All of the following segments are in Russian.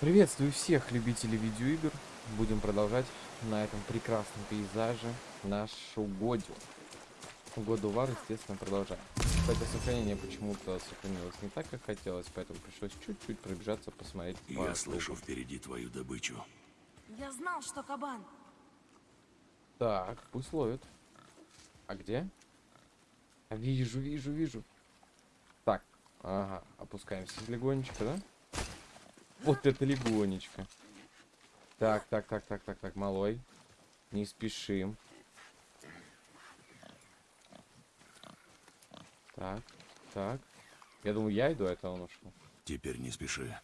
Приветствую всех любителей видеоигр. Будем продолжать на этом прекрасном пейзаже нашу Годю. Году Вар, естественно, продолжаем. Кстати, сохранение почему-то сохранилось не так, как хотелось, поэтому пришлось чуть-чуть пробежаться, посмотреть. Я по слышу впереди твою добычу. Я знал, что кабан. Так, пусть ловит. А где? А, Вижу, вижу, вижу. Так, ага, опускаемся легонечко, да? Вот это легонечко. Так, так, так, так, так, так, малой. Не спешим. Так, так. Я думаю, я иду, а это он ушел. Теперь не спеши.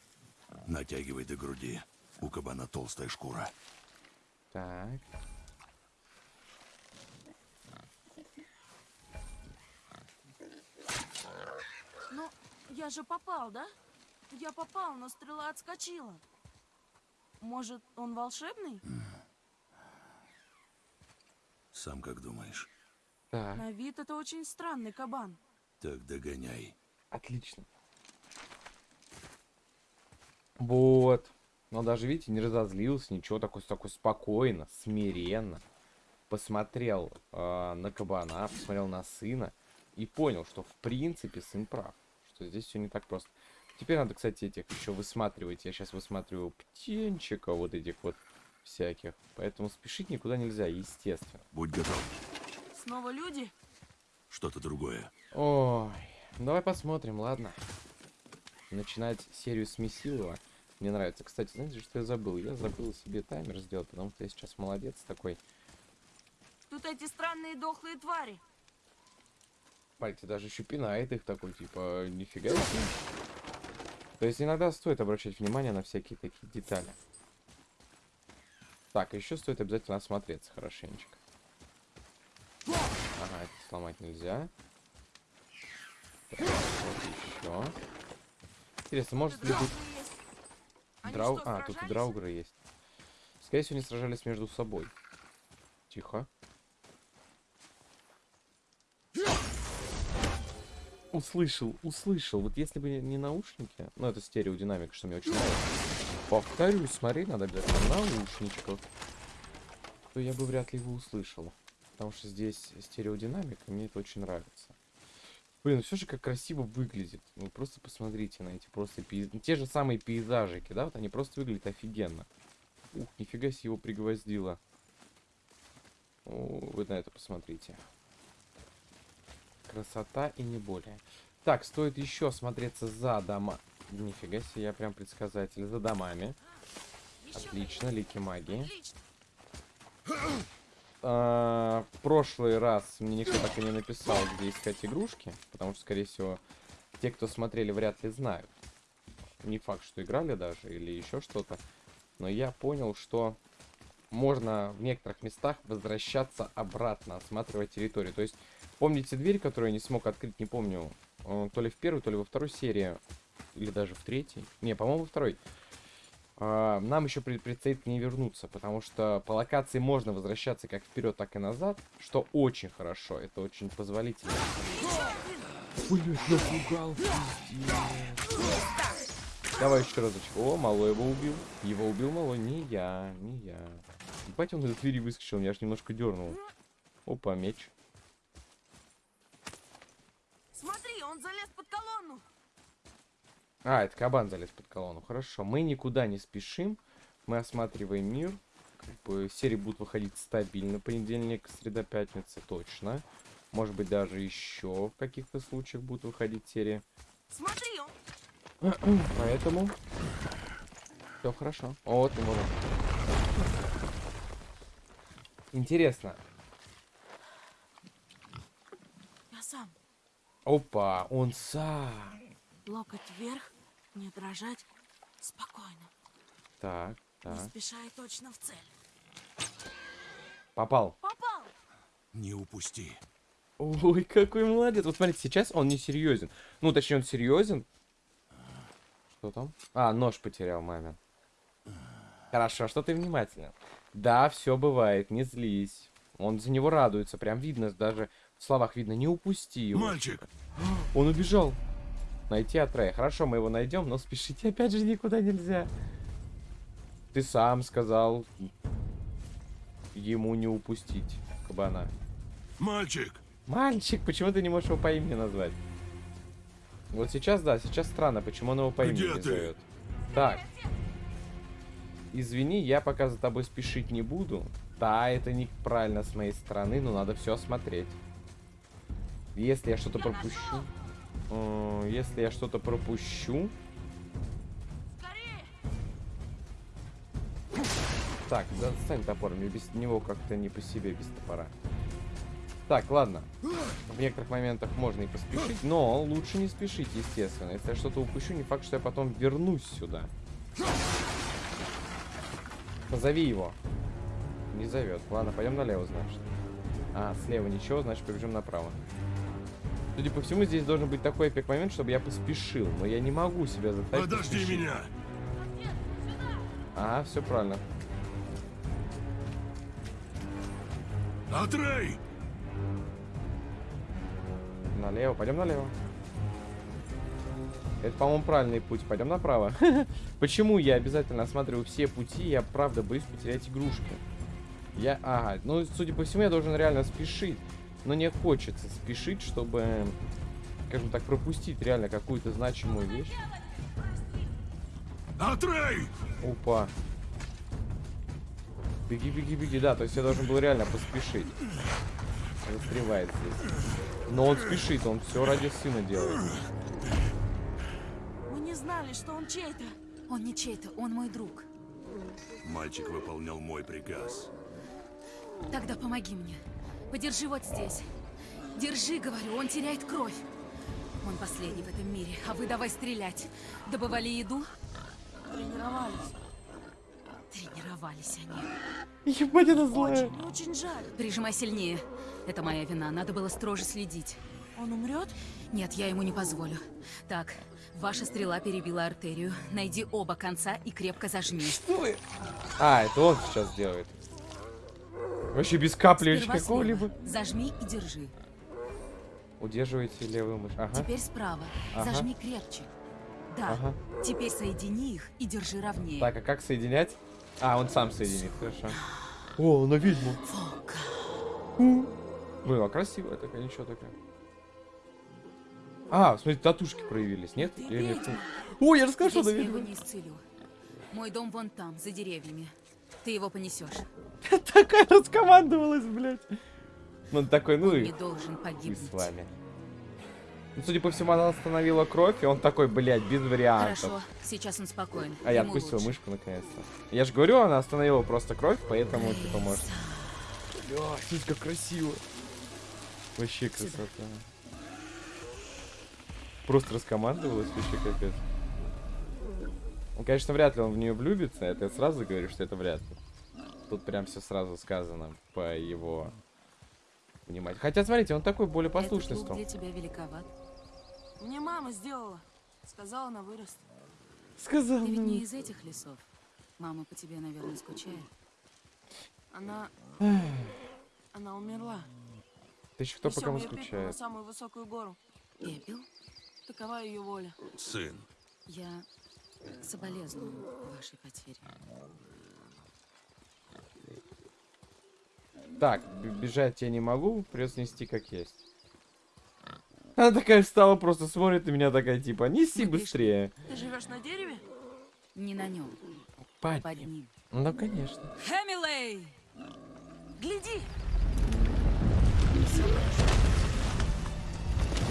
Натягивай до груди. У кабана толстая шкура. Так. Ну, я же попал, да? Я попал, но стрела отскочила. Может, он волшебный? Сам как думаешь? Так, На вид это очень странный кабан. Так догоняй. отлично. Вот. Но даже, видите, не разозлился, ничего, такой, такой спокойно, смиренно. Посмотрел э, на кабана, посмотрел на сына и понял, что в принципе сын прав. Что здесь все не так просто. Теперь надо, кстати, этих еще высматривать. Я сейчас высматриваю птенчиков вот этих вот всяких. Поэтому спешить никуда нельзя, естественно. Будь готов. Снова люди? Что-то другое. Ой, давай посмотрим, ладно. Начинать серию с Месилова. Мне нравится. Кстати, знаете, что я забыл? Я забыл себе таймер сделать, потому что я сейчас молодец такой. Тут эти странные дохлые твари. Пальцы даже еще пинает их такой, типа, нифига себе. То есть иногда стоит обращать внимание на всякие такие детали. Так, еще стоит обязательно осмотреться хорошенечко. Ага, это сломать нельзя. Так, вот еще. Интересно, может ли быть... Драу... А, тут и драугры есть. Скорее всего, они сражались между собой. Тихо. Услышал, услышал. Вот если бы не наушники, ну это стереодинамика, что мне очень нравится. Повторюсь, смотри, надо обязательно наушничках. То я бы вряд ли его услышал. Потому что здесь стереодинамика, мне это очень нравится. Блин, все же как красиво выглядит. Вы просто посмотрите на эти просто пейз... Те же самые пейзажики, да? Вот они просто выглядят офигенно. Ух, нифига себе его пригвоздило. О, вы на это посмотрите. Красота и не более. Так, стоит еще смотреться за дома. Нифига себе, я прям предсказатель. За домами. Отлично, лики магии. А, в прошлый раз мне никто так и не написал, где искать игрушки, потому что, скорее всего, те, кто смотрели, вряд ли знают. Не факт, что играли даже или еще что-то. Но я понял, что можно в некоторых местах возвращаться обратно, осматривать территорию. То есть, помните дверь, которую я не смог открыть, не помню, э, то ли в первой, то ли во второй серии, или даже в третьей. Не, по-моему, во второй. А, нам еще пред- предстоит к ней вернуться, потому что по локации можно возвращаться как вперед, так и назад, что очень хорошо, это очень позволительно. Блин, напугал, Давай еще разочек. О, малой его убил. Его убил малой, не я, не я. Ебать, он из двери выскочил, я аж немножко дернул. Опа, меч. Смотри, он залез под колонну. А, это кабан залез под колонну. Хорошо. Мы никуда не спешим. Мы осматриваем мир. Как бы серии будут выходить стабильно. Понедельник, среда, пятница. Точно. Может быть, даже еще в каких-то случаях будут выходить серии. Смотри, он... Поэтому... Все хорошо. Вот и можно. Интересно. Я сам. Опа, он сам. Локоть вверх, не дрожать. Спокойно. Так, Не так. спеша и точно в цель. Попал. Попал! Не упусти. Ой, какой молодец. Вот смотрите, сейчас он не серьезен. Ну, точнее, он серьезен. Что там? А, нож потерял мамин. Хорошо, что ты внимательно. Да, все бывает, не злись. Он за него радуется, прям видно, даже в словах видно, не упусти его. Мальчик! Он убежал. Найти Атрея. Хорошо, мы его найдем, но спешить опять же никуда нельзя. Ты сам сказал ему не упустить кабана. Мальчик! Мальчик, почему ты не можешь его по имени назвать? Вот сейчас, да, сейчас странно, почему он его по имени Где не ты? зовет. Так. Извини, я пока за тобой спешить не буду. Да, это неправильно с моей стороны, но надо все осмотреть. Если я что-то пропущу... э, Если я что-то пропущу... Так, достань топор, мне без него как-то не по себе без топора. Так, ладно. В некоторых моментах можно и поспешить, но лучше не спешить, естественно. Если я что-то упущу, не факт, что я потом вернусь сюда. Позови его. Не зовет. Ладно, пойдем налево, значит. А, слева ничего, значит побежим направо. Судя по всему, здесь должен быть такой эпик момент, чтобы я поспешил. Но я не могу себя заставить Подожди поспешить. меня! Ага, все правильно. Атрей! Налево, пойдем налево. Это, по-моему, правильный путь. Пойдем направо. Почему я обязательно осматриваю все пути? Я правда боюсь потерять игрушки. Я, ага, ну, судя по всему, я должен реально спешить. Но не хочется спешить, чтобы, скажем так, пропустить реально какую-то значимую вещь. Атрей! Опа. Беги, беги, беги. Да, то есть я должен был реально поспешить. Застревает здесь. Но он спешит, он все ради сына делает. Мы не знали, что он чей-то. Он не чей-то, он мой друг. Мальчик выполнял мой приказ. Тогда помоги мне. Подержи вот здесь. Держи, говорю, он теряет кровь. Он последний в этом мире, а вы давай стрелять. Добывали еду? Тренировались. Тренировались они. Ебать, она злая. Очень, очень жаль. Прижимай сильнее. Это моя вина, надо было строже следить. Он умрет? Нет, я ему не позволю. Так, ваша стрела перебила артерию. Найди оба конца и крепко зажми. А, это он сейчас делает. Вообще без капли какого-либо. Зажми и держи. Удерживайте левую мышь. Ага. Теперь справа. Ага. Зажми крепче. Да. Ага. Теперь соедини их и держи ровнее. Так, а как соединять? А, он сам соединит, хорошо. О, она ведьма. Волка. Блин, а красивая такая, ничего такая. А, смотри, татушки проявились, нет? Ты Или нет? ведьма. О, я расскажу, что я ведьма. его не исцелю. Мой дом вон там, за деревьями. Ты его понесешь. Такая раскомандовалась, блядь. Ну, он такой, ну и не должен погибнуть. с вами. Ну, судя по всему, она остановила кровь, и он такой, блядь, без вариантов. Хорошо, сейчас он спокоен. А я отпустил лучше. мышку наконец-то. Я же говорю, она остановила просто кровь, поэтому, типа, может... Бля, как красиво. Вообще красота. Просто раскомандовалась, вообще капец. Ну, конечно, вряд ли он в нее влюбится, это я сразу говорю, что это вряд ли. Тут прям все сразу сказано по его вниманию. Хотя, смотрите, он такой более послушный стал. для тебя великоват. Мне мама сделала. Сказала, она вырастет. Сказал. Ты ведь не из этих лесов. Мама по тебе, наверное, скучает. Она... Она умерла. Ты еще кто по кому пепел на скучает? самую высокую гору. Пепел? Такова ее воля. Сын, Я соболезную вашей потере. Так, бежать я не могу, придется нести как есть. Она такая встала, просто смотрит на меня такая, типа, неси пиши. быстрее. Ты живешь на дереве? Не на нем, Пать. под ним. Ну, конечно. Хэмилей! Гляди!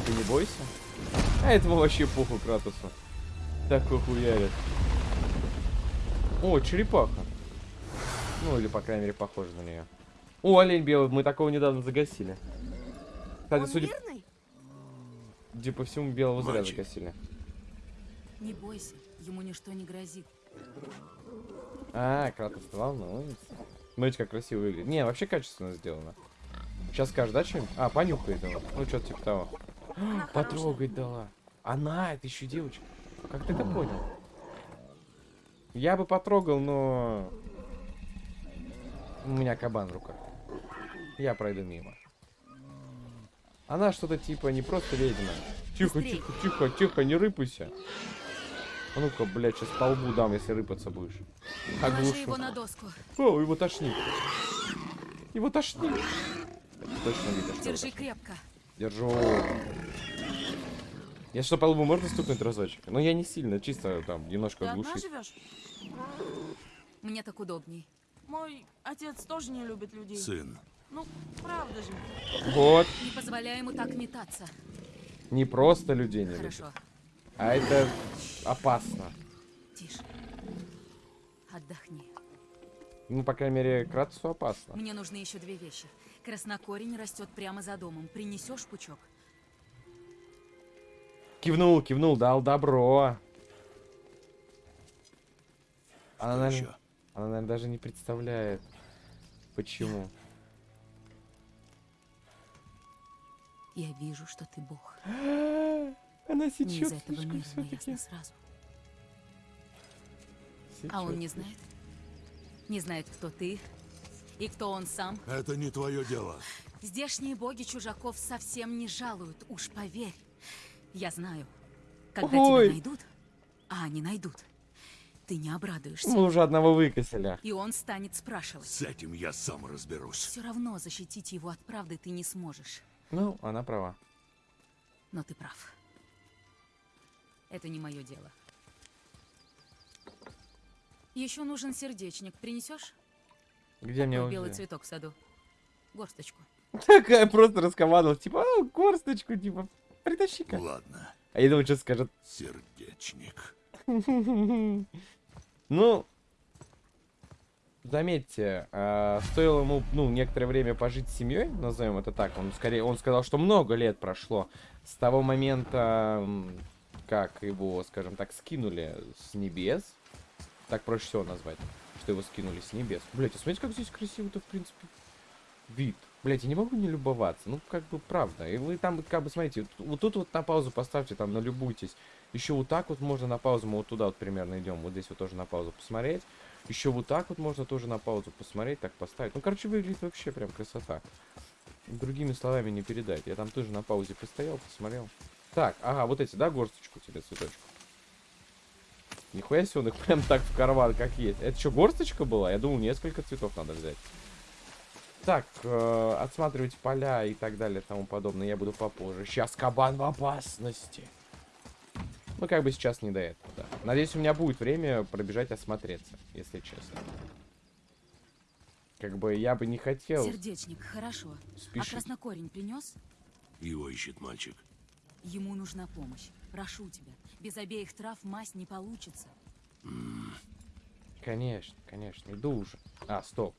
Ты не бойся. А этому вообще похуй Кратусу. Такой хуярит. О, черепаха. Ну, или, по крайней мере, похоже на нее. О, олень белый, мы такого недавно загасили. Кстати, Он судя, мирный? судя по всему, белого зря Мальчик. загасили. Не бойся, ему ничто не грозит. А, Кратос волнуется. Смотрите, как красиво выглядит. Не, вообще качественно сделано. Сейчас скажешь, да, что-нибудь? А, понюхает его. Ну, что-то типа того. Она Потрогать дала. Она, это еще девочка. Как ты это понял? Я бы потрогал, но... У меня кабан в руках. Я пройду мимо. Она что-то типа не просто ведьма. Тихо, Быстрей. тихо, тихо, тихо, не рыпайся. А ну-ка, блядь, сейчас по лбу дам, если рыпаться будешь. Оглушу. его на доску. О, его тошнит. Его тошнит. Точно его Держи крепко. Держу. Я что, по лбу можно стукнуть разочек? Но я не сильно, чисто там немножко Ты одна оглушить. живешь? Мне так удобней. Мой отец тоже не любит людей. Сын, Ну, правда же. Вот. Не позволяй ему так метаться. Не просто людей не любит, Хорошо. а это опасно. Тише. Отдохни. Ну, по крайней мере, Кратусу опасно. Мне нужны еще две вещи. Краснокорень растет прямо за домом. Принесешь пучок? Кивнул, кивнул, дал добро. Она, что наверное, еще? она, наверное, даже не представляет, почему. Я вижу, что ты бог. Она Не из сечет этого мира, но все-таки. ясно сразу. А он не знает? Не знает, кто ты и кто он сам. Это не твое дело. Здешние боги чужаков совсем не жалуют, уж поверь. Я знаю, когда Ой. тебя найдут, а они найдут, ты не обрадуешься. Мы уже одного выкосили. И он станет спрашивать. С этим я сам разберусь. Все равно защитить его от правды ты не сможешь. Ну, она права. Но ты прав. Это не мое дело. Еще нужен сердечник. Принесешь? Где мне Такой белый цветок в саду. Горсточку. Такая просто раскомандовала, типа, а, горсточку, типа, притащи-ка. Ладно, А я думаю, что скажет. сердечник. Ну, заметьте, а, стоило ему, ну, некоторое время пожить с семьей, назовем это так. Он скорее, он сказал, что много лет прошло с того момента, как его, скажем так, скинули с небес. Так проще всего назвать, что его скинули с небес. Блять, а смотрите, как здесь красиво-то, в принципе, вид. Блять, я не могу не любоваться. Ну, как бы, правда. И вы там, как бы, смотрите, вот, тут вот на паузу поставьте, там, налюбуйтесь. Еще вот так вот можно на паузу, мы вот туда вот примерно идем. Вот здесь вот тоже на паузу посмотреть. Еще вот так вот можно тоже на паузу посмотреть, так поставить. Ну, короче, выглядит вообще прям красота. Другими словами не передать. Я там тоже на паузе постоял, посмотрел. Так, ага, вот эти, да, горсточку тебе, цветочку? Нихуя себе он их прям так в карман, как есть. Это что, горсточка была? Я думал, несколько цветов надо взять. Так, э, отсматривать поля и так далее и тому подобное я буду попозже. Сейчас кабан в опасности. Ну, как бы сейчас не до этого, да. Надеюсь, у меня будет время пробежать осмотреться, если честно. Как бы я бы не хотел Сердечник, хорошо. А спешить. краснокорень принес? Его ищет мальчик. Ему нужна помощь. Прошу тебя. Без обеих трав мазь не получится. Конечно, конечно, иду уже. А, стоп.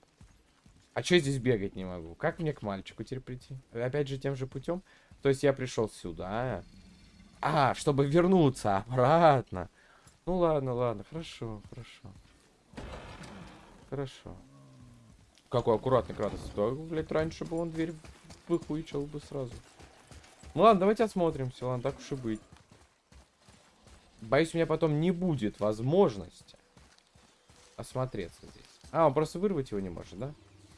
А чё здесь бегать не могу? Как мне к мальчику теперь прийти? Опять же тем же путем? То есть я пришел сюда. А, чтобы вернуться обратно. Ну ладно, ладно, хорошо, хорошо. Хорошо. Какой аккуратный Кратос. Да, блядь, раньше бы он дверь выхуичил бы сразу. Ну ладно, давайте осмотримся, ладно, так уж и быть. Боюсь, у меня потом не будет возможности осмотреться здесь. А, он просто вырвать его не может, да?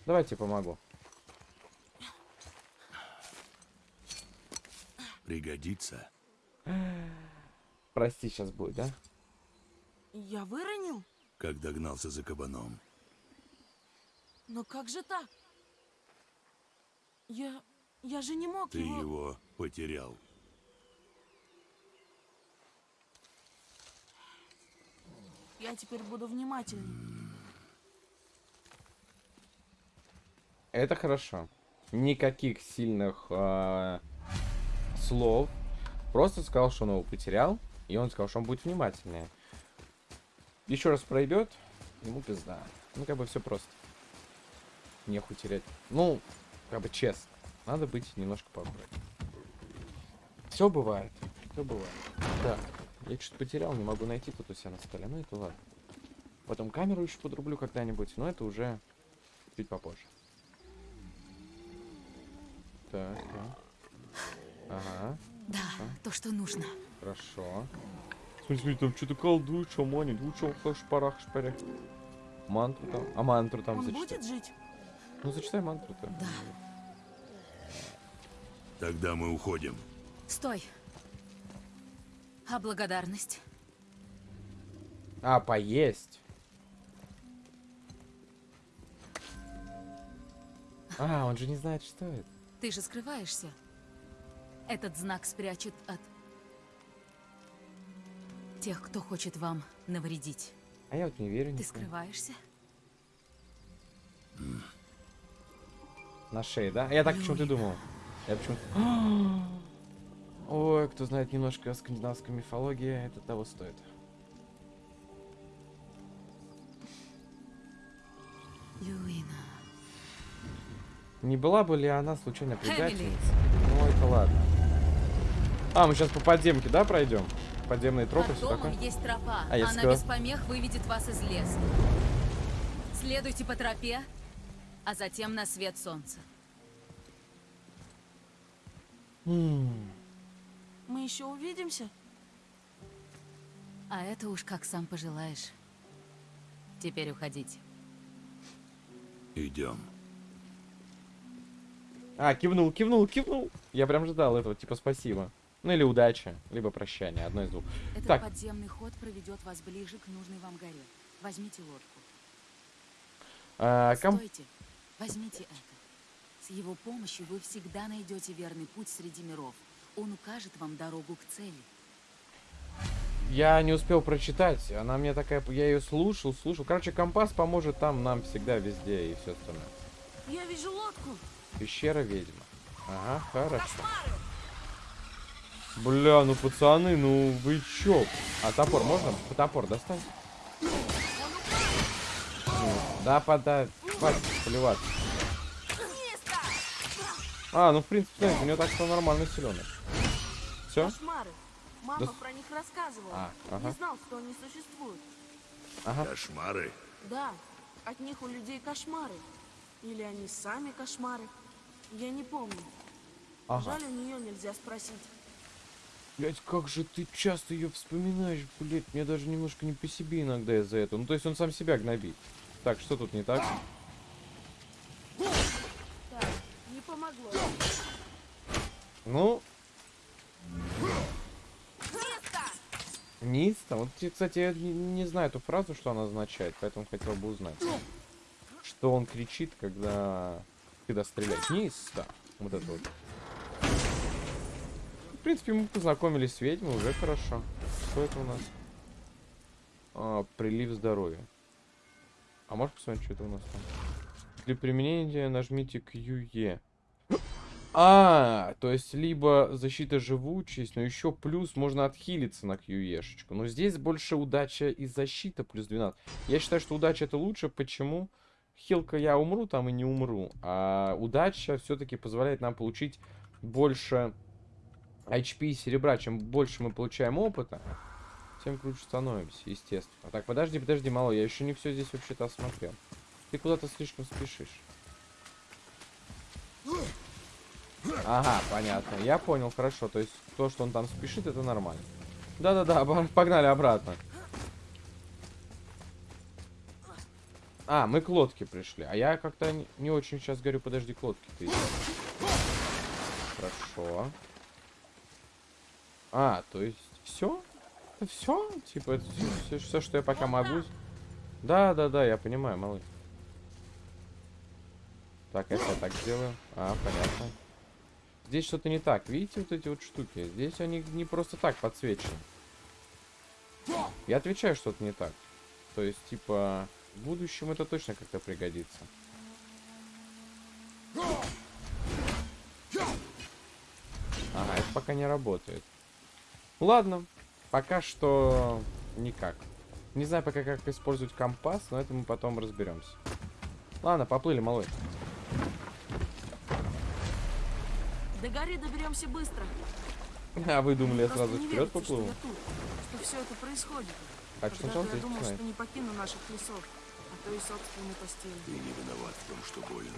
Давайте я помогу. Пригодится. Прости, сейчас будет, да? Я выронил? Как догнался за кабаном. Но как же так? Я... Я же не мог Ты его... его потерял. Я теперь буду внимательнее. Это хорошо. Никаких сильных э, слов. Просто сказал, что он его потерял. И он сказал, что он будет внимательнее. Еще раз проебет, ему пизда. Ну, как бы все просто. Нехуй терять. Ну, как бы честно. Надо быть немножко поаккуратнее. Все бывает. Все бывает. Так, я что-то потерял, не могу найти тут у себя на столе. Ну, это ладно. Потом камеру еще подрублю когда-нибудь, но это уже чуть попозже. Так, так. Ага, Да, то, что нужно. хорошо. Смотри, смотри, там что-то колдует, шаманит. Лучше шпарах, шпарях. Мантру там. А мантру там Он зачитай. будет жить? Ну, зачитай мантру-то. Да. Тогда мы уходим. Стой. А благодарность? А, поесть. А, он же не знает, что это. Ты же скрываешься. Этот знак спрячет от тех, кто хочет вам навредить. А я вот не верю. Ты ни в кого. скрываешься? На шее, да? А Я так почему-то думал. Я почему-то... Ой, кто знает немножко о скандинавской мифологии, это того стоит. Люина. Не была бы ли она случайно предательницей? Ну, это ладно. А, мы сейчас по подземке, да, пройдем? Подземные тропы, все домом такое? есть тропа. А, я Она без помех выведет вас из леса. Следуйте по тропе, а затем на свет солнца. Мы еще увидимся? А это уж как сам пожелаешь. Теперь уходите. Идем. А, кивнул, кивнул, кивнул. Я прям ждал этого, типа спасибо. Ну или удачи, либо прощание, одно из двух. Этот Так. подземный ход проведет вас ближе к нужной вам горе. Возьмите лодку. А, ком- Стойте. Возьмите это. С его помощью вы всегда найдете верный путь среди миров. Он укажет вам дорогу к цели. Я не успел прочитать. Она мне такая... Я ее слушал, слушал. Короче, компас поможет там нам всегда, везде и все остальное. Я вижу лодку. Пещера ведьма. Ага, хорошо. Бля, ну пацаны, ну вы чё? А топор можно? Топор достань. Ну, Да, подай. Хватит поливаться. А, ну в принципе, знаете, у него так что нормально силеный. Все? Кошмары. Мама Да- про них рассказывала. А, ага. Не знал, что они существуют. Ага. Кошмары. Да, от них у людей кошмары. Или они сами кошмары. Я не помню. Ага. Жаль, у нее нельзя спросить. Блять, как же ты часто ее вспоминаешь, блять, мне даже немножко не по себе иногда из-за этого. Ну, то есть он сам себя гнобит. Так, что тут не так? Так, не помогло. Ну... Низ там. Вот, кстати, я не, не знаю эту фразу, что она означает, поэтому хотел бы узнать. Что он кричит, когда... Когда стреляет. Низ-то. Вот это вот. В принципе, мы познакомились с ведьмой, уже хорошо. Что это у нас? А, прилив здоровья. А можешь посмотреть, что это у нас там? Для применения нажмите QE. А, то есть либо защита живучесть, но еще плюс можно отхилиться на QE-шечку. Но здесь больше удача и защита плюс 12. Я считаю, что удача это лучше. Почему? Хилка я умру там и не умру. А удача все-таки позволяет нам получить больше HP и серебра. Чем больше мы получаем опыта, тем круче становимся, естественно. Так, подожди, подожди, мало, я еще не все здесь вообще-то осмотрел. Ты куда-то слишком спешишь. Ага, понятно. Я понял, хорошо. То есть то, что он там спешит, это нормально. Да-да-да, погнали обратно. А, мы к лодке пришли. А я как-то не, очень сейчас говорю, подожди, к лодке ты. Хорошо. А, то есть все? Это все? Типа, это все, все, что я пока могу. Да, да, да, я понимаю, малыш. Так, если я так сделаю. А, понятно. Здесь что-то не так. Видите вот эти вот штуки? Здесь они не просто так подсвечены. Я отвечаю, что-то не так. То есть, типа, в будущем это точно как-то пригодится. Ага, это пока не работает. Ладно, пока что никак. Не знаю пока, как использовать компас, но это мы потом разберемся. Ладно, поплыли, малой. До горы доберемся быстро. А вы думали, я сразу вперед верится, поплыву? Что, я тут, что все это происходит. Так что Когда-то я здесь думал, что не покину наших лесов, то и собственной постели. Ты не виноват в том, что болен.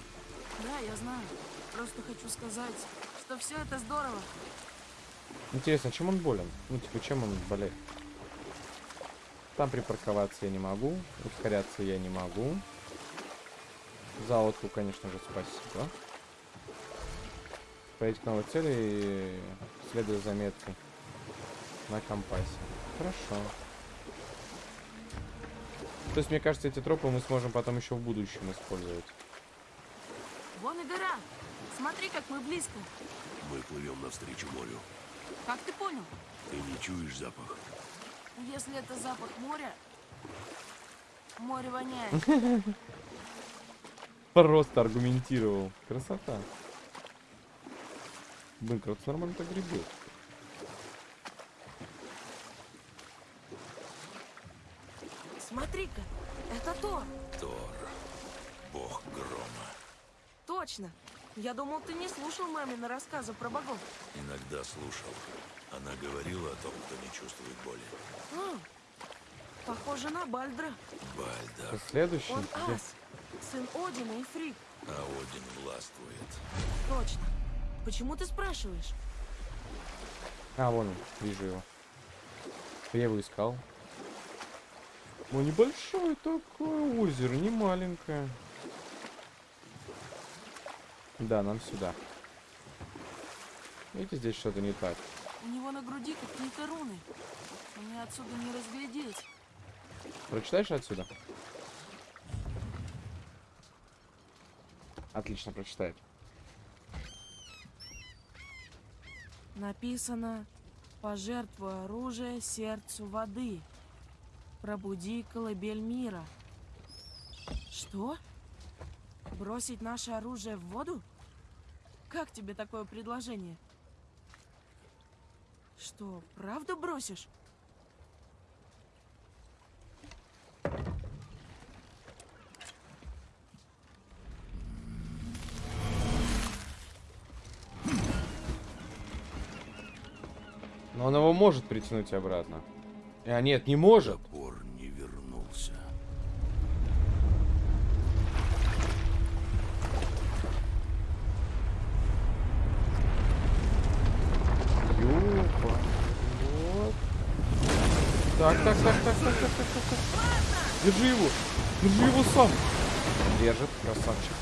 Да, я знаю. Просто хочу сказать, что все это здорово. Интересно, чем он болен? Ну, типа, чем он болеет? Там припарковаться я не могу. Ускоряться я не могу. За лодку, конечно же, спасибо. Пройти к новой цели и следуя заметкой на компасе. Хорошо. То есть, мне кажется, эти тропы мы сможем потом еще в будущем использовать. Вон и гора. Смотри, как мы близко. Мы плывем навстречу морю. Как ты понял? Ты не чуешь запах? Если это запах моря, море воняет. Просто аргументировал. Красота. Блин, как нормально так гребет. Смотри-ка, это Тор. Тор, бог грома. Точно. Я думал, ты не слушал мамины рассказы про богов. Иногда слушал. Она говорила о том, кто не чувствует боли. А, похоже на Бальдра. Бальдар, Следующий. Он ас, сын Одина и Фрик. а Один властвует. Точно. Почему ты спрашиваешь? А, вон он, вижу его. Я его искал. Ну, небольшое такое озеро, не маленькое. Да, нам сюда. Видите, здесь что-то не так. У него на груди какие-то руны. Мне отсюда не разглядеть. Прочитаешь отсюда? Отлично, прочитает. Написано «Пожертвуй оружие сердцу воды. Пробуди колыбель мира». Что? Бросить наше оружие в воду? Как тебе такое предложение? Что, правда бросишь? Но он его может притянуть обратно. А, нет, не может. Топор не вернулся. Ёпа. Вот. Так, так, так, так, так, так, так, так, так. Держи его. Держи его сам. Держит, красавчик.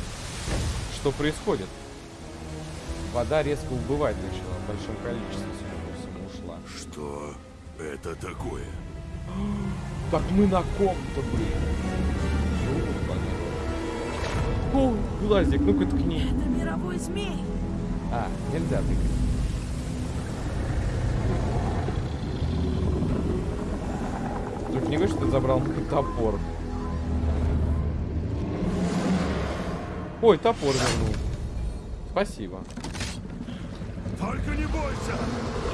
Что происходит? Вода резко убывать начала. В большом количестве, всему, ушла. Что это такое? Так мы на ком-то рот. О, глазик, ну-ка ткни. Это мировой змей! А, нельзя тыкать. Не говори, что ты забрал топор. Ой, топор вернул. Спасибо. Только не бойся!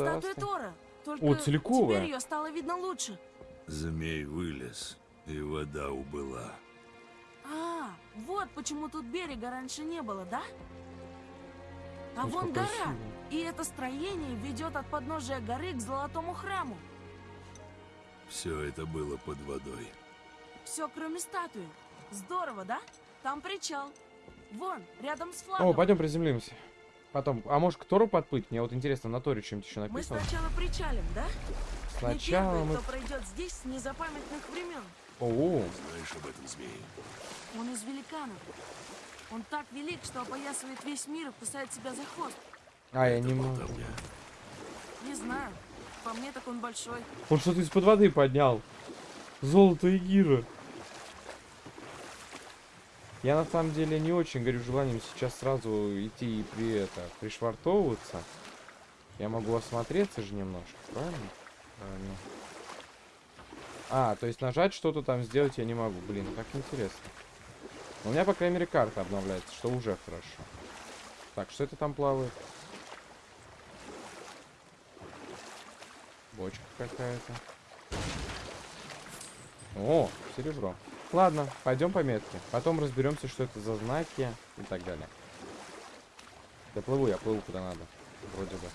Статуя ста- Тора. Только О, целиковая. теперь ее стало видно лучше. Змей вылез, и вода убыла. А, вот почему тут берега раньше не было, да? А Ой, вон гора. красиво. И это строение ведет от подножия горы к золотому храму. Все это было под водой. Все, кроме статуи. Здорово, да? Там причал. Вон, рядом с флагом. О, пойдем приземлимся. Потом, а может к Тору подплыть? Мне вот интересно, на Торе чем-то еще Мы написано. сначала причалим, да? Сначала Не мы... первый, кто пройдет здесь с незапамятных времен. О, Знаешь об этом змее? Он из великанов. Он так велик, что опоясывает весь мир и кусает себя за хвост. а я Это не могу. болтовня. Не знаю. По мне так он большой. Он что-то из-под воды поднял. Золото и гира. Я на самом деле не очень горю желанием сейчас сразу идти и при это пришвартовываться. Я могу осмотреться же немножко, правильно? Правильно. А, то есть нажать что-то там сделать я не могу. Блин, как интересно. У меня, по крайней мере, карта обновляется, что уже хорошо. Так, что это там плавает? Бочка какая-то. О, серебро. Ладно, пойдем по метке. Потом разберемся, что это за знаки и так далее. Я плыву, я плыву куда надо. Вроде бы.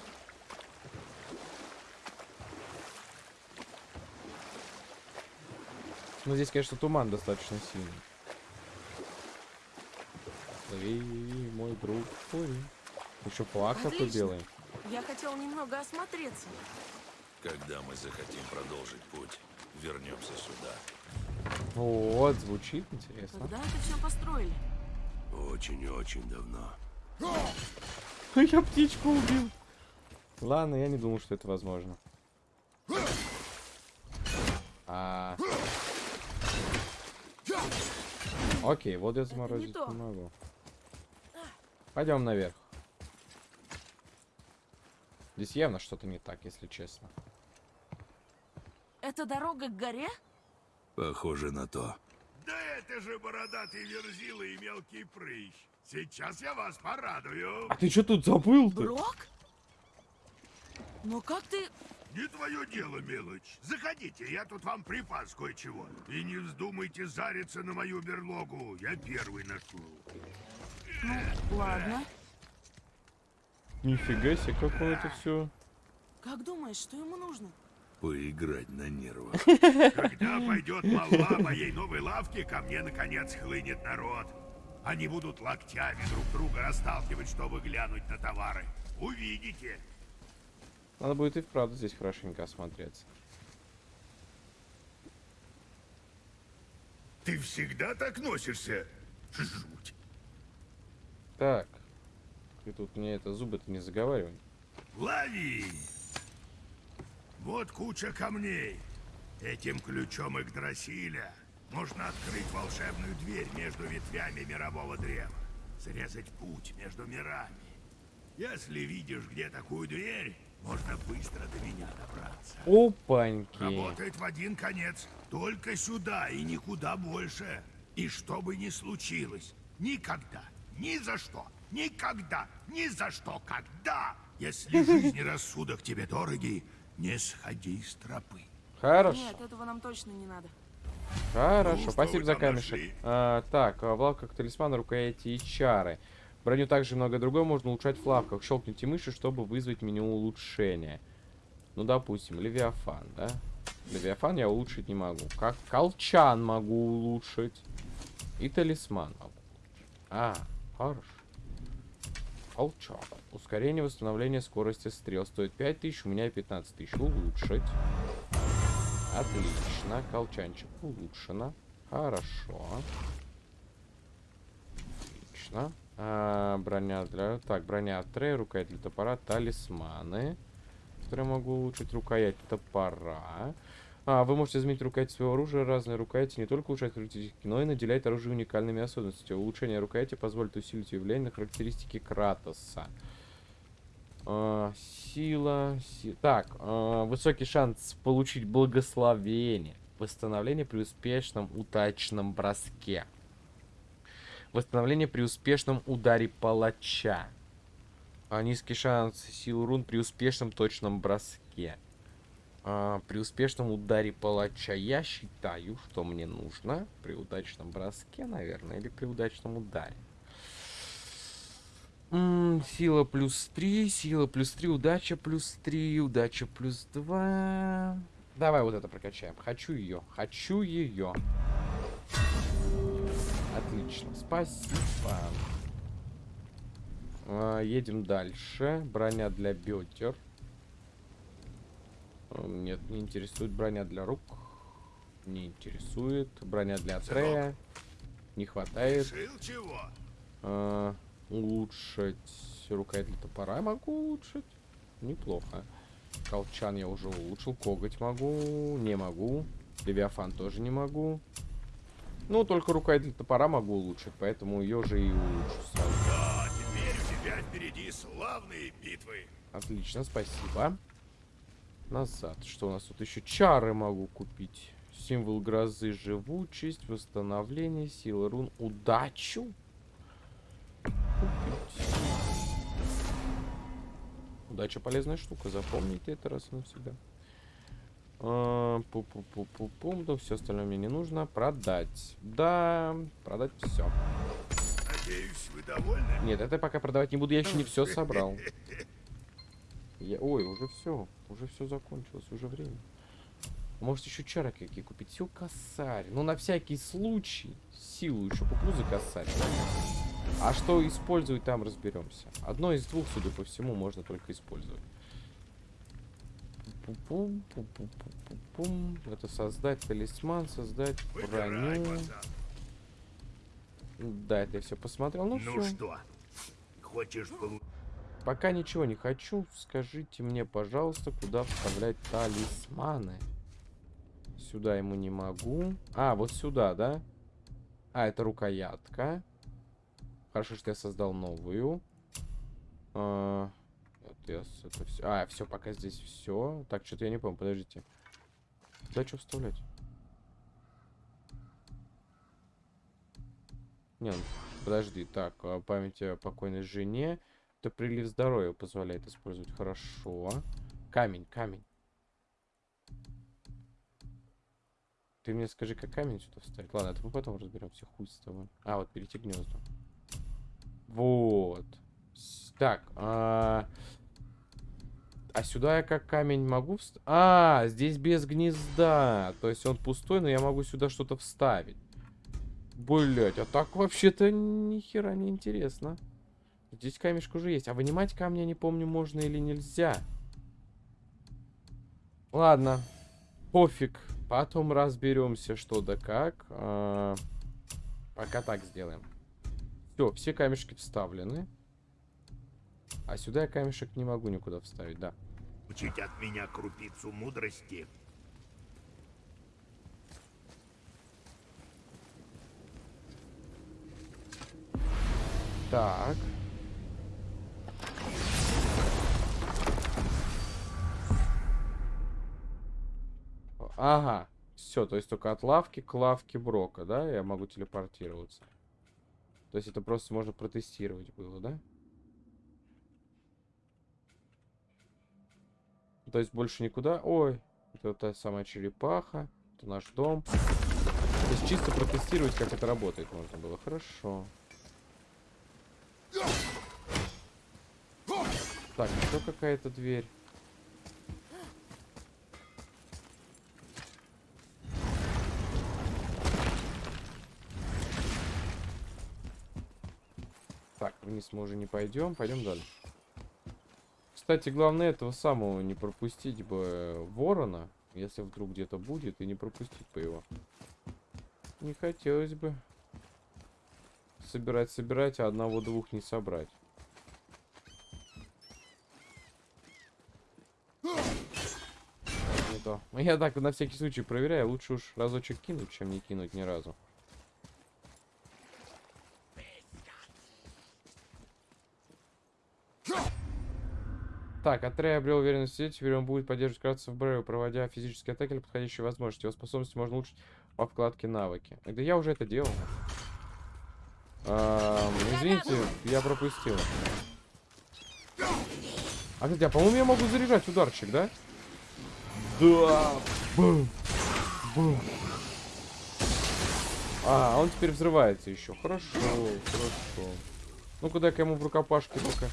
Ну, здесь, конечно, туман достаточно сильный. Плыви, мой друг, плыви. Еще Отлично. белый. Я хотел немного осмотреться. Когда мы захотим продолжить путь, вернемся сюда. Вот, звучит интересно. Когда это все построили? Очень и очень давно. Я птичку убил. Ладно, я не думал, что это возможно. А... Окей, вот я заморозить то. не могу. Пойдем наверх. Здесь явно что-то не так, если честно. Это дорога к горе? Похоже на то. Да это же бородатый верзила и мелкий прыщ. Сейчас я вас порадую. А ты что тут забыл-то? Брок? Ну как ты... Не твое дело, мелочь. Заходите, я тут вам припас кое-чего. И не вздумайте зариться на мою берлогу. Я первый нашел. Ну, ладно. Нифига себе, какое это все. Как думаешь, что ему нужно? Поиграть на нервах. Когда пойдет молва моей новой лавки, ко мне наконец хлынет народ. Они будут локтями друг друга расталкивать, чтобы глянуть на товары. Увидите. Надо будет и вправду здесь хорошенько осмотреться. Ты всегда так носишься? Жуть. Так. Ты тут мне это зубы-то не заговаривай. Лови! Вот куча камней. Этим ключом Игдрасиля можно открыть волшебную дверь между ветвями мирового древа. Срезать путь между мирами. Если видишь, где такую дверь, можно быстро до меня добраться. Опаньки. Работает в один конец. Только сюда и никуда больше. И что бы ни случилось, никогда, ни за что, никогда, ни за что, когда, если жизнь и рассудок тебе дороги, не сходи с тропы. Хорошо. Нет, этого нам точно не надо. Хорошо, Ну, спасибо за камешек. А, так, а, в лавках талисмана, рукояти и чары. Броню также много другое можно улучшать в лавках. Щелкните мышью, чтобы вызвать меню улучшения. Ну, допустим, Левиафан, да? Левиафан я улучшить не могу. Как колчан могу улучшить. И талисман могу. А, хорошо. Колчан. Ускорение восстановления скорости стрел стоит 5000, у меня 15 тысяч. Улучшить. Отлично. Колчанчик улучшено. Хорошо. Отлично. А, броня для... Так, броня от Трея, рукоять для топора, талисманы. Которые могу улучшить. Рукоять топора. А, вы можете изменить рукоять своего оружия. Разные рукояти не только улучшают характеристики, но и наделяют оружие уникальными особенностями. Улучшение рукояти позволит усилить ее влияние на характеристики Кратоса. А, сила, си- Так, а, высокий шанс получить благословение. Восстановление при успешном удачном броске. Восстановление при успешном ударе палача. А, низкий шанс сил рун при успешном точном броске. А, при успешном ударе палача я считаю, что мне нужно при удачном броске, наверное, или при удачном ударе. М, сила плюс 3, сила плюс 3, удача плюс 3, удача плюс 2. Давай вот это прокачаем. Хочу ее, хочу ее. Отлично, спасибо. А, едем дальше. Броня для бедер. М, Нет, не интересует броня для рук. Не интересует. Броня для Трея. Не хватает. А, улучшить рукоять для топора могу улучшить. Неплохо. Колчан я уже улучшил. Коготь могу. Не могу. Левиафан тоже не могу. Ну, только рукоять для топора могу улучшить, поэтому ее же и улучшу сразу. Да, теперь у тебя впереди славные битвы. Отлично, спасибо. Назад. Что у нас тут еще? Чары могу купить. Символ грозы, живучесть, восстановление, сила рун, удачу. Купить. Удача полезная штука, запомните это раз и навсегда. А, Пу-пу-пу-пу-пум, да все остальное мне не нужно. Продать. Да, продать все. Надеюсь, вы довольны? Нет, это пока продавать не буду, я еще не все собрал. Я... Ой, уже все. Уже все закончилось, уже время. Может еще чары какие купить? Все косарь. Ну на всякий случай. Силу еще куплю за косарь. А что использовать там разберемся. Одно из двух, судя по всему, можно только использовать. Пу-пум, пу-пу-пу-пу-пум. Это создать талисман, создать броню. Да, это я все посмотрел. Ну, Ну все. что, хочешь получить? Пока ничего не хочу. Скажите мне, пожалуйста, куда вставлять талисманы. Сюда ему не могу. А, вот сюда, да? А, это рукоятка. Хорошо, что я создал новую. А, это, это все. А, все, пока здесь все. Так, что-то я не помню, подождите. Куда что вставлять? Не, ну, подожди. Так, а, память о покойной жене. Это прилив здоровья позволяет использовать. Хорошо. Камень, камень. Ты мне скажи, как камень сюда вставить. Ладно, это мы потом разберемся. Хуй с тобой. А, вот перейти к гнезду. Вот. Так, а... А сюда я как камень могу вставить? А, здесь без гнезда. То есть он пустой, но я могу сюда что-то вставить. Блять, а так вообще-то ни хера не интересно. Здесь камешка уже есть. А вынимать камни, я не помню, можно или нельзя. Ладно. Пофиг. Потом разберемся, что да как. А, Пока так сделаем. Все, все камешки вставлены. А сюда я камешек не могу никуда вставить, да. Учить от меня крупицу мудрости. Так. Ага. Все, то есть только от лавки к лавке Брока, да? Я могу телепортироваться. То есть это просто можно протестировать было, да? То есть больше никуда. Ой, это та самая черепаха. Это наш дом. То есть чисто протестировать, как это работает можно было. Хорошо. Так, еще какая-то дверь. Вниз мы уже не пойдем, пойдем дальше. Кстати, главное этого самого не пропустить бы э, ворона, если вдруг где-то будет, и не пропустить по его. Не хотелось бы собирать, собирать, а одного-двух не собрать. Не то. Я так на всякий случай проверяю. Лучше уж разочек кинуть, чем не кинуть ни разу. Так, Атрей обрел уверенность в себе, теперь он будет поддерживать кратца в Брею, проводя физические атаки или подходящие возможности. Его способности можно улучшить по вкладке навыки. Да я уже это делал. Ам, извините, я пропустил. А, кстати, а по-моему, я могу заряжать ударчик, да? Да! Бум! Бум! А, он теперь взрывается еще. Хорошо, хорошо. Ну, куда ка ему в рукопашке только.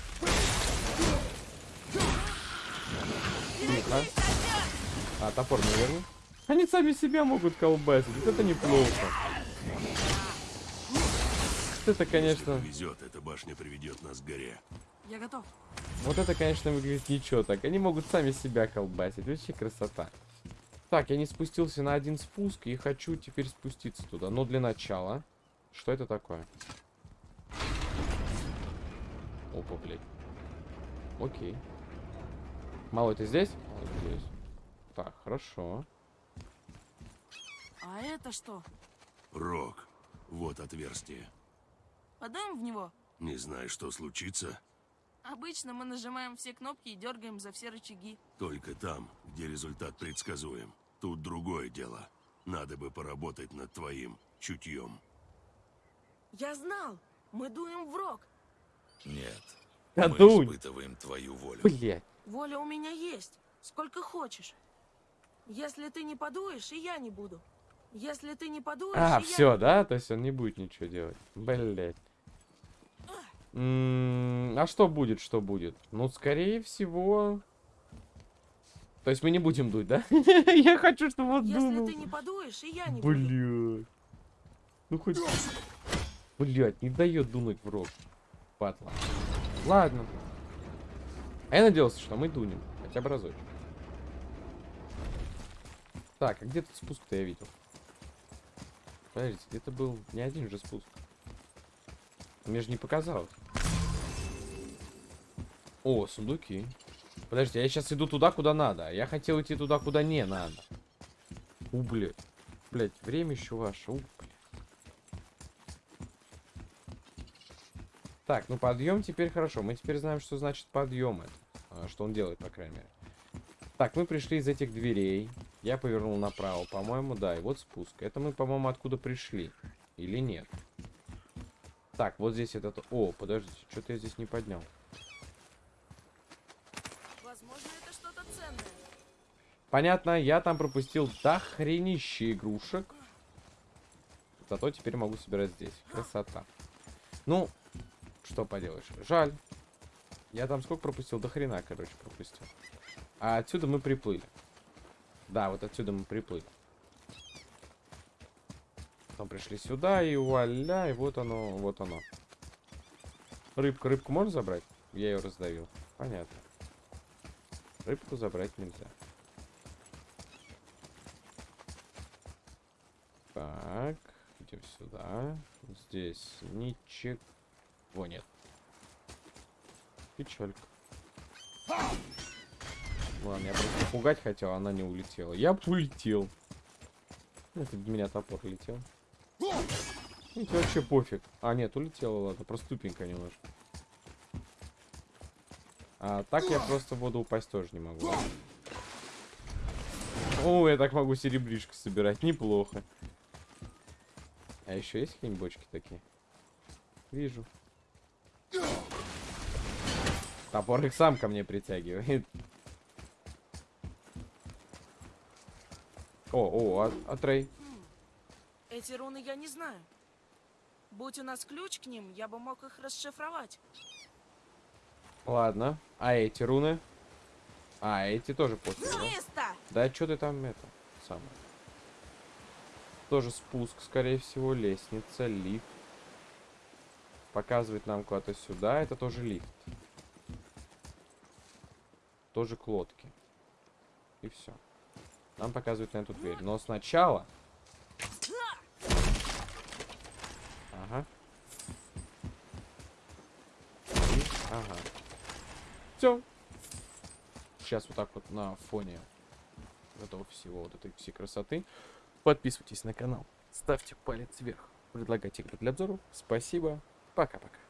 Тихо. А, топор не верну. Они сами себя могут колбасить. Вот это неплохо. Это, конечно... Везет, эта башня приведет нас к горе. Я готов. Вот это, конечно, выглядит ничего так. Они могут сами себя колбасить. Вообще красота. Так, я не спустился на один спуск и хочу теперь спуститься туда. Но для начала... Что это такое? Опа, блядь. Окей. Мало ты здесь? Мало здесь. Так, хорошо. А это что? Рок. Вот отверстие. Подаем в него? Не знаю, что случится, Обычно мы нажимаем все кнопки и дергаем за все рычаги. только там, где результат предсказуем. Тут другое дело. Надо бы поработать над твоим чутьем. Я знал! Мы дуем в рог. Нет. Да мы дунь. испытываем твою волю. Блядь. Воля у меня есть. Сколько хочешь. Если ты не подуешь, и я не буду. Если ты не подуешь, А, и я... все, да? То есть он не будет ничего делать. Блять. А что будет, что будет? Ну, скорее всего... То есть мы не будем дуть, да? Я хочу, чтобы он Если дунул. ты не подуешь, и я не. Блядь. Ну хоть... Блядь, не дает дунуть в рот. Патла. Ладно. А я надеялся, что мы дунем. Хотя бы разочек. Так, а где тут спуск-то я видел? Подождите, где-то был не один же спуск. Мне же не показалось. О, сундуки. Подождите, я сейчас иду туда, куда надо. а Я хотел идти туда, куда не надо. У, блядь. Блядь, время еще ваше. У, Так, ну подъем теперь хорошо. Мы теперь знаем, что значит подъем это. А, Что он делает, по крайней мере. Так, мы пришли из этих дверей. Я повернул направо, по-моему, да. И вот спуск. Это мы, по-моему, откуда пришли. Или нет? Так, вот здесь этот... О, подождите, что-то я здесь не поднял. Возможно, это что-то ценное. Понятно, я там пропустил дохренище игрушек. Зато теперь могу собирать здесь. Красота. Ну, что поделаешь. Жаль. Я там сколько пропустил? До хрена, короче, пропустил. А отсюда мы приплыли. Да, вот отсюда мы приплыли. Потом пришли сюда, и вуаля, и вот оно, вот оно. Рыбку, рыбку можно забрать? Я ее раздавил. Понятно. Рыбку забрать нельзя. Так, идем сюда. Здесь ничего нет. Печалька. Ладно, я просто пугать хотел, а она не улетела. Я б улетел. Это в меня топор летел. Видите, вообще пофиг. А, нет, улетела, ладно, просто тупенько немножко. А так я просто в воду упасть тоже не могу. О, я так могу серебришко собирать, неплохо. А еще есть какие-нибудь бочки такие? Вижу. Топор их сам ко мне притягивает. О, о, а, а Трей? Эти руны я не знаю. Будь у нас ключ к ним, я бы мог их расшифровать. Ладно. А эти руны? А, эти тоже после! Да что ты там это самое? Тоже спуск, скорее всего, лестница, лифт. Показывает нам куда-то сюда. Это тоже лифт. Тоже к лодке. И все. Нам показывает на эту дверь. Но сначала... Ага. И... Ага. Все. Сейчас вот так вот на фоне этого всего, вот этой всей красоты. Подписывайтесь на канал, ставьте палец вверх, предлагайте игры для обзоров. Спасибо, пока-пока.